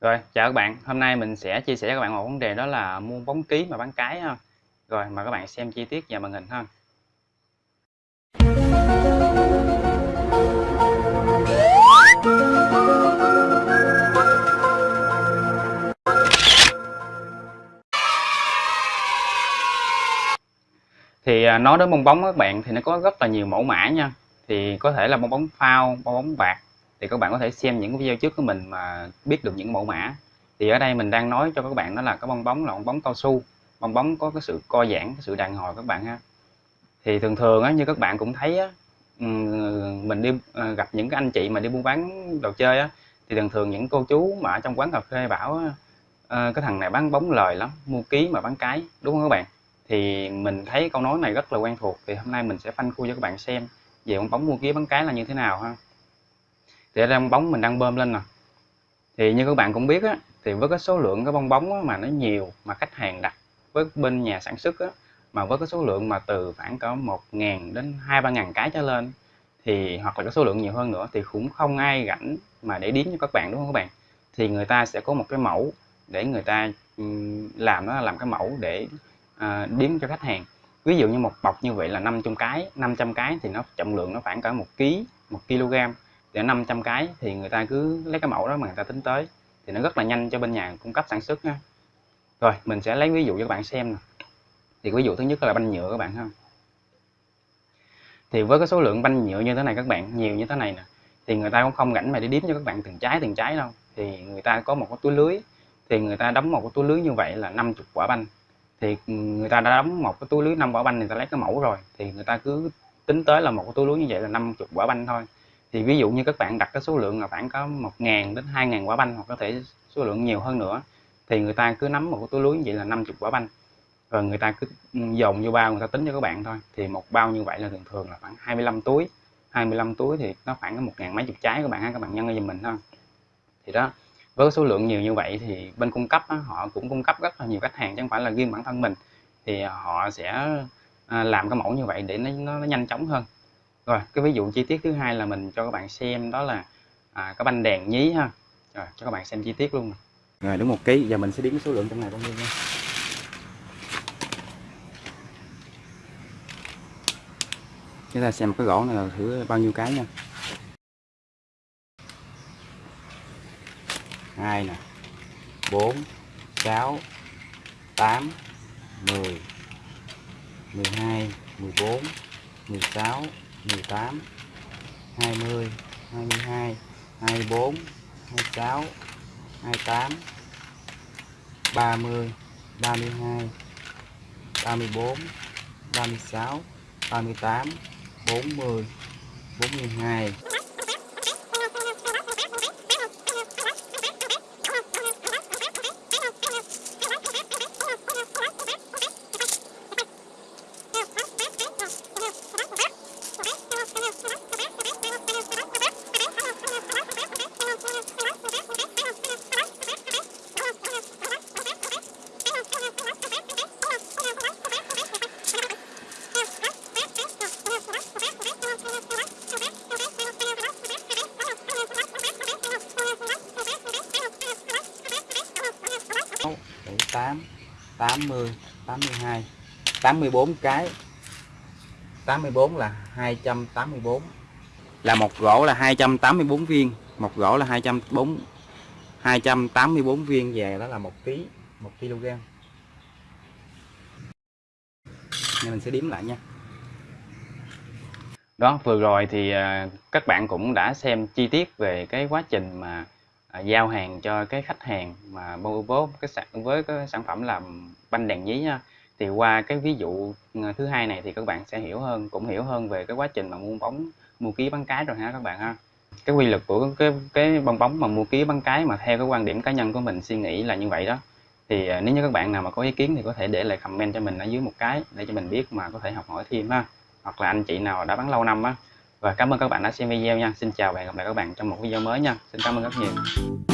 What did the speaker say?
Rồi, chào các bạn. Hôm nay mình sẽ chia sẻ với các bạn một vấn đề đó là mua bóng ký mà bán cái ha. Rồi, mời các bạn xem chi tiết và màn hình ha. Thì à, nói đến bong bóng các bạn thì nó có rất là nhiều mẫu mã nha. Thì có thể là bong bóng phao, bong bóng bạc thì các bạn có thể xem những video trước của mình mà biết được những mẫu mã. Thì ở đây mình đang nói cho các bạn đó là cái bong bóng là bong bóng cao su. Bong bóng có cái sự co giãn cái sự đàn hồi các bạn ha. Thì thường thường á, như các bạn cũng thấy á, ừ, mình đi à, gặp những cái anh chị mà đi buôn bán đồ chơi á thì thường thường những cô chú mà ở trong quán cà phê bảo à, cái thằng này bán bóng lời lắm mua ký mà bán cái đúng không các bạn? Thì mình thấy câu nói này rất là quen thuộc thì hôm nay mình sẽ phanh khui cho các bạn xem về bong bóng mua ký bán cái là như thế nào ha thì ở đây bong bóng mình đang bơm lên nè. Thì như các bạn cũng biết á thì với cái số lượng cái bong bóng á, mà nó nhiều mà khách hàng đặt với bên nhà sản xuất á, mà với cái số lượng mà từ khoảng có một ngàn đến hai ba ngàn cái trở lên thì hoặc là cái số lượng nhiều hơn nữa thì cũng không ai rảnh mà để điếm cho các bạn đúng không các bạn? Thì người ta sẽ có một cái mẫu để người ta làm nó làm cái mẫu để à, điếm cho khách hàng. Ví dụ như một bọc như vậy là 500 cái 500 cái thì nó trọng lượng nó khoảng cả một ký một kg để 500 cái thì người ta cứ lấy cái mẫu đó mà người ta tính tới. Thì nó rất là nhanh cho bên nhà cung cấp sản xuất ha rồi, mình sẽ lấy ví dụ cho các bạn xem nè. Thì ví dụ thứ nhất là banh nhựa các bạn ha. Thì với cái số lượng banh nhựa như thế này các bạn, nhiều như thế này nè, thì người ta cũng không rảnh mà để đếm cho các bạn từng trái từng trái đâu. Thì người ta có một cái túi lưới, thì người ta đóng một cái túi lưới như vậy là 50 quả banh. Thì ừ, người ta đã đóng một cái túi lưới 5 quả banh người ta lấy cái mẫu rồi. Thì người ta cứ tính tới là một cái túi lưới như vậy là 50 quả banh thôi thì ví dụ như các bạn đặt cái số lượng là khoảng có 1.000 đến 2.000 quả banh hoặc có thể số lượng nhiều hơn nữa thì người ta cứ nắm một cái túi lưới như vậy là 50 quả banh. Rồi người ta cứ ừ, dồn vô bao người ta tính cho các bạn thôi. Thì một bao như vậy là thường thường là khoảng 25 túi. 25 túi thì nó khoảng có một ngàn mấy chục trái các bạn ha các bạn nhân cho mình thôi thì đó với số lượng nhiều như vậy thì bên cung cấp đó, họ cũng cung cấp rất là nhiều khách hàng chứ không phải là riêng bản thân mình. Thì họ sẽ à, làm cái mẫu như vậy để nó, nó, nó nhanh chóng hơn rồi cái ví dụ chi tiết thứ hai là mình cho các bạn xem đó là à, cái banh đèn nhí ha. Rồi cho các bạn xem chi tiết luôn rồi đúng một ký giờ mình sẽ đếm số lượng trong này bao nhiêu nha. Chúng ta xem cái gỗ này là thử bao nhiêu cái nha. Hai nè bốn sáu tám mười mười hai mười bốn mười sáu 18 20 22 24 26 28 30 32 34 36 38 40 42 8 80 82 84 cái. 84 là 284 là một gỗ là 284 viên. Một gỗ là 204 284 viên. Về đó là một ký, một kg. Nên mình sẽ đếm lại nha. Đó, vừa rồi thì à, các bạn cũng đã xem chi tiết về cái quá trình mà À, giao hàng cho cái khách hàng mà mua bố cái sản với cái sản phẩm làm banh đèn nhí nha thì qua cái ví dụ ừ, thứ hai này thì các bạn sẽ hiểu hơn cũng hiểu hơn về cái quá trình mà mua bóng mua ký bắn cái rồi ha các bạn ha. Cái quy luật của cái cái bong bóng mà mua ký bắn cái mà theo cái quan điểm cá nhân của mình suy nghĩ là như vậy đó. Thì à, nếu như các bạn nào mà có ý kiến thì có thể để lại comment cho mình ở dưới một cái để cho mình biết mà có thể học hỏi thêm ha. Hoặc là anh chị nào đã bán lâu năm á và cảm ơn các bạn đã xem video nha. Xin chào và hẹn gặp lại các bạn trong một video mới nha. Xin cảm ơn rất nhiều.